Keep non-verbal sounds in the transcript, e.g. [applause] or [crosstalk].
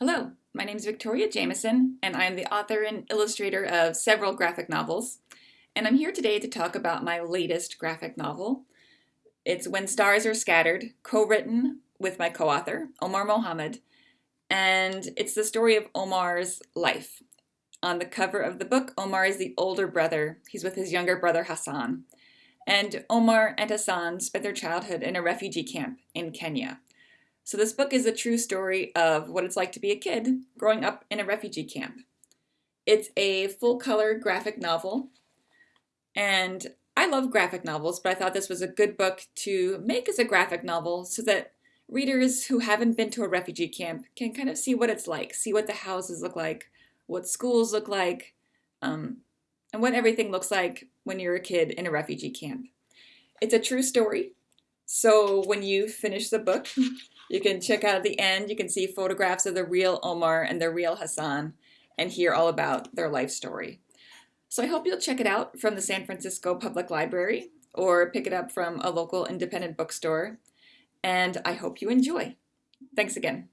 Hello, my name is Victoria Jamieson, and I am the author and illustrator of several graphic novels. And I'm here today to talk about my latest graphic novel. It's When Stars Are Scattered, co-written with my co-author, Omar Mohamed. and it's the story of Omar's life. On the cover of the book, Omar is the older brother. He's with his younger brother, Hassan. And Omar and Hassan spent their childhood in a refugee camp in Kenya. So this book is a true story of what it's like to be a kid growing up in a refugee camp. It's a full-color graphic novel, and I love graphic novels, but I thought this was a good book to make as a graphic novel so that readers who haven't been to a refugee camp can kind of see what it's like, see what the houses look like, what schools look like, um, and what everything looks like when you're a kid in a refugee camp. It's a true story, so when you finish the book, [laughs] you can check out at the end, you can see photographs of the real Omar and the real Hassan and hear all about their life story. So I hope you'll check it out from the San Francisco Public Library or pick it up from a local independent bookstore. And I hope you enjoy. Thanks again.